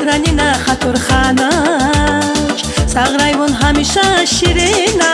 ранина хатурханач саграйвон ҳамеша ширина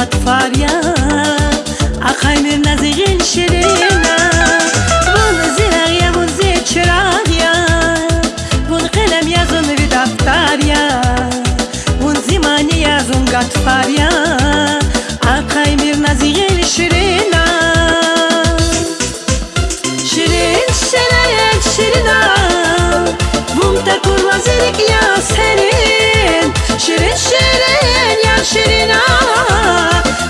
yazın gatfar ya Akhaymir nazigin şirina Vunzi ragya vunzi chiragya Vun kalem yazın bir daftar ya Vunzi mani yazın gatfar ya Akhaymir Şirin şirin ya şirina.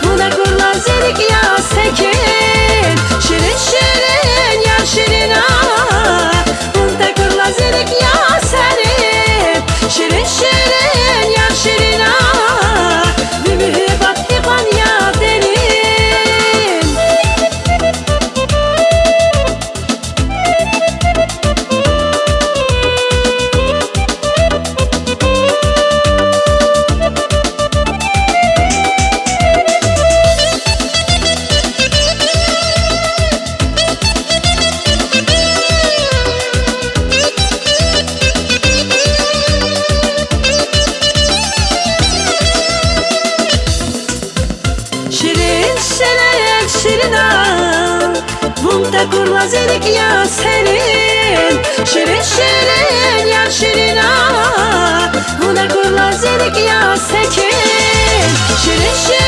Buna kurva zerik ya sekin de kurnaz ya senin. Şirin şirin ya şirin ah Bu da ya sekin. Şirin şirin